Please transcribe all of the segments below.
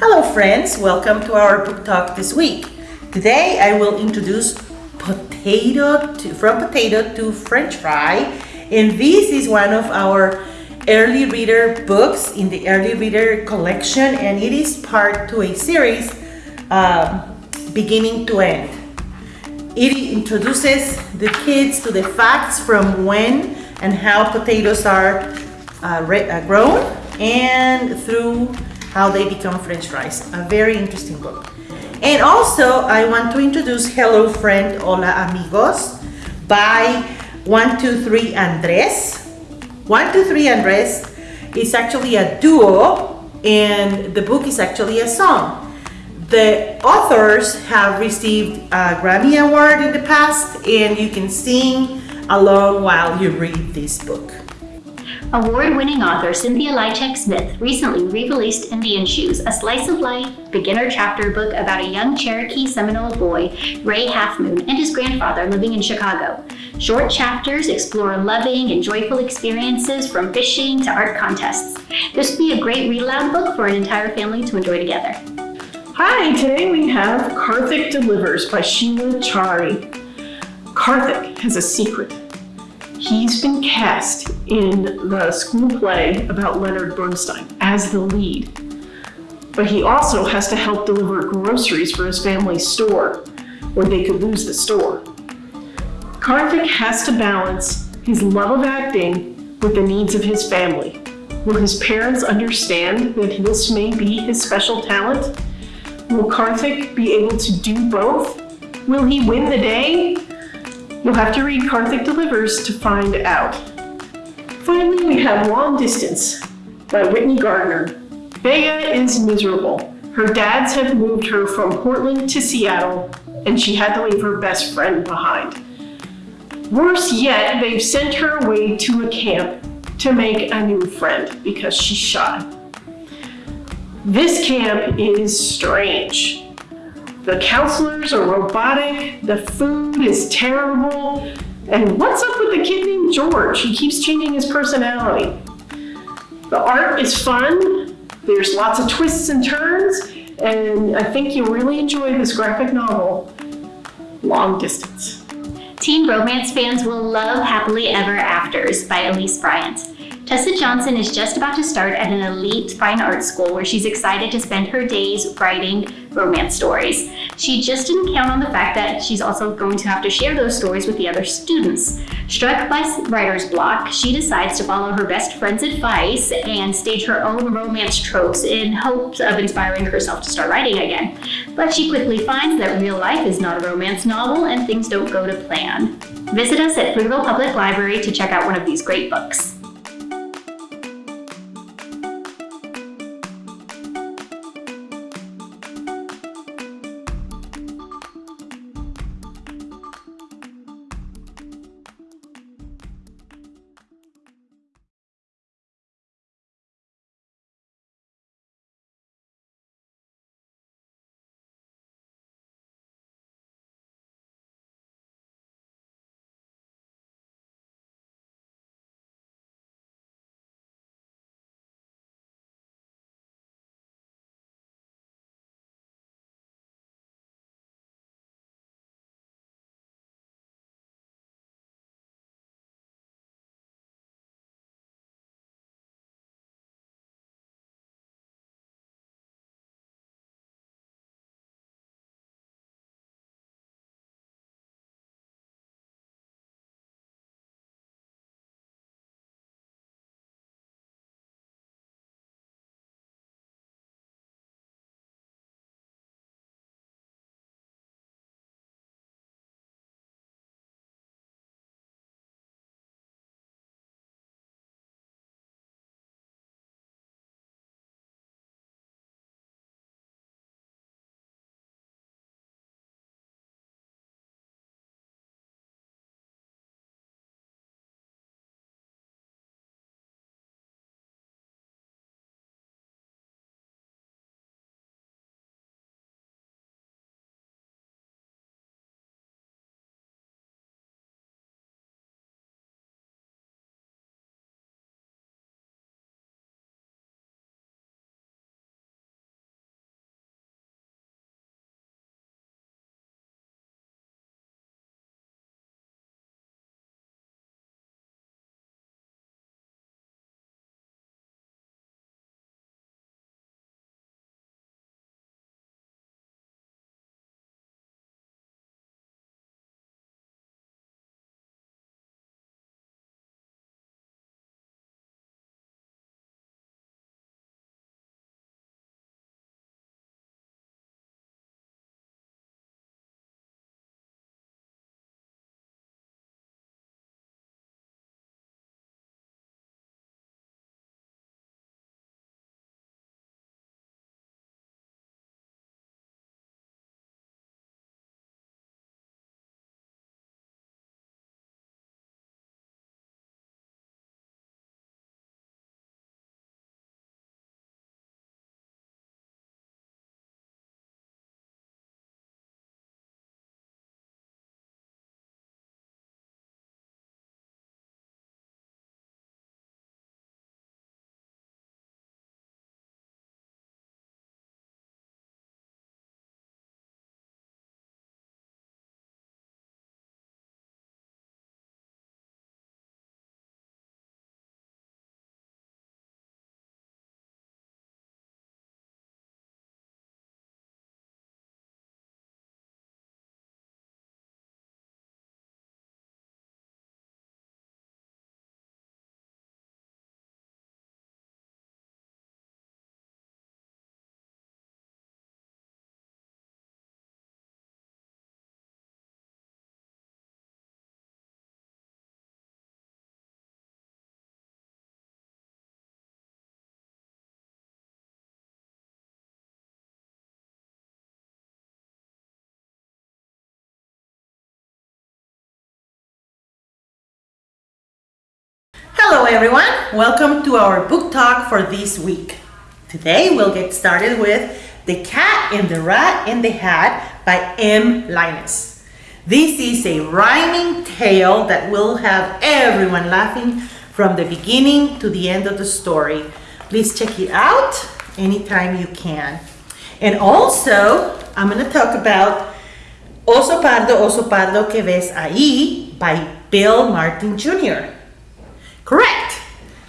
Hello friends, welcome to our book talk this week. Today I will introduce potato to, from potato to french fry and this is one of our early reader books in the early reader collection and it is part to a series uh, beginning to end. It introduces the kids to the facts from when and how potatoes are uh, uh grown and through how they become french fries. A very interesting book. And also, I want to introduce Hello Friend, Hola Amigos by 123 Andres. 123 Andres is actually a duo and the book is actually a song. The authors have received a Grammy Award in the past and you can sing along while you read this book. Award-winning author Cynthia Leitich Smith recently re-released Indian Shoes, a slice of life beginner chapter book about a young Cherokee Seminole boy, Ray Halfmoon, and his grandfather living in Chicago. Short chapters explore loving and joyful experiences from fishing to art contests. This would be a great read aloud book for an entire family to enjoy together. Hi, today we have Karthik Delivers by Sheela Chari. Karthik has a secret He's been cast in the school play about Leonard Bernstein as the lead. But he also has to help deliver groceries for his family's store, or they could lose the store. Karthik has to balance his love of acting with the needs of his family. Will his parents understand that this may be his special talent? Will Karthik be able to do both? Will he win the day? You'll have to read Karthik Delivers to find out. Finally, we have Long Distance by Whitney Gardner. Vega is miserable. Her dads have moved her from Portland to Seattle, and she had to leave her best friend behind. Worse yet, they've sent her away to a camp to make a new friend because she's shy. This camp is strange. The counselors are robotic, the food is terrible, and what's up with the kid named George? He keeps changing his personality. The art is fun, there's lots of twists and turns, and I think you'll really enjoy this graphic novel, Long Distance. Teen romance fans will love Happily Ever Afters by Elise Bryant. Tessa Johnson is just about to start at an elite fine arts school where she's excited to spend her days writing romance stories. She just didn't count on the fact that she's also going to have to share those stories with the other students. Struck by writer's block, she decides to follow her best friend's advice and stage her own romance tropes in hopes of inspiring herself to start writing again. But she quickly finds that real life is not a romance novel and things don't go to plan. Visit us at Pflugerville Public Library to check out one of these great books. Hello everyone, welcome to our book talk for this week. Today we'll get started with The Cat and the Rat in the Hat by M. Linus. This is a rhyming tale that will have everyone laughing from the beginning to the end of the story. Please check it out anytime you can. And also, I'm going to talk about Oso Pardo, Oso Pardo que ves ahí by Bill Martin Jr. Correct.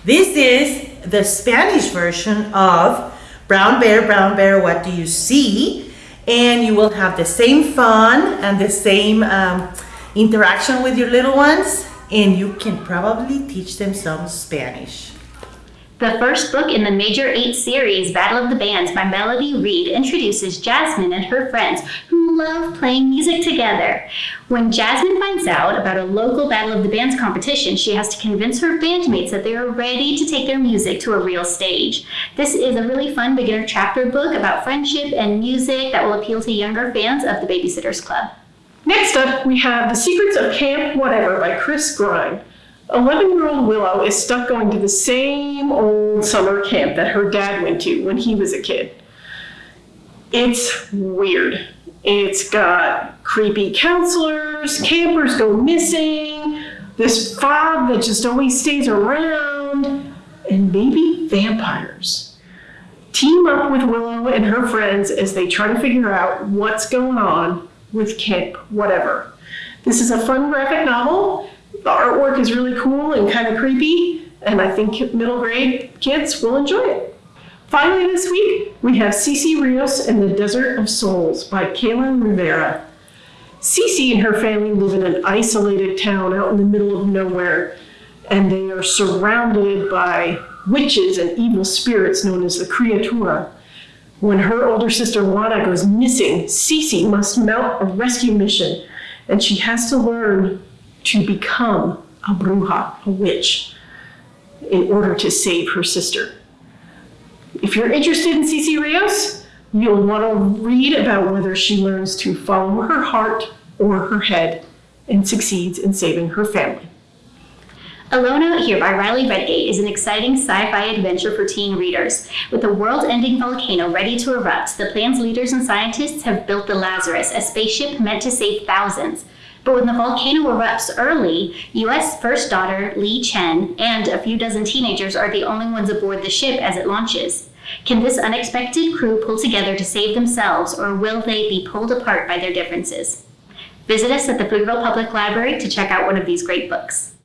This is the Spanish version of Brown Bear, Brown Bear, What Do You See? And you will have the same fun and the same um, interaction with your little ones, and you can probably teach them some Spanish. The first book in the Major 8 series, Battle of the Bands by Melody Reed, introduces Jasmine and her friends who love playing music together. When Jasmine finds out about a local Battle of the Bands competition, she has to convince her bandmates that they are ready to take their music to a real stage. This is a really fun beginner chapter book about friendship and music that will appeal to younger fans of the Babysitters Club. Next up, we have The Secrets of Camp Whatever by Chris Grine. 11 year old Willow is stuck going to the same old summer camp that her dad went to when he was a kid. It's weird. It's got creepy counselors, campers go missing, this fog that just always stays around, and maybe vampires. Team up with Willow and her friends as they try to figure out what's going on with Camp Whatever. This is a fun graphic novel. The artwork is really cool and kind of creepy, and I think middle grade kids will enjoy it. Finally, this week, we have Cece Rios and the Desert of Souls by Kaitlyn Rivera. Cece and her family live in an isolated town out in the middle of nowhere, and they are surrounded by witches and evil spirits known as the Criatura. When her older sister Juana goes missing, Cece must mount a rescue mission, and she has to learn to become a bruja, a witch, in order to save her sister. If you're interested in Cece Rios, you'll want to read about whether she learns to follow her heart or her head and succeeds in saving her family. Alone Out Here by Riley Redgate is an exciting sci-fi adventure for teen readers. With a world-ending volcano ready to erupt, the plan's leaders and scientists have built the Lazarus, a spaceship meant to save thousands. But when the volcano erupts early, U.S. First Daughter Leigh Chen and a few dozen teenagers are the only ones aboard the ship as it launches. Can this unexpected crew pull together to save themselves, or will they be pulled apart by their differences? Visit us at the Pflugerville Public Library to check out one of these great books.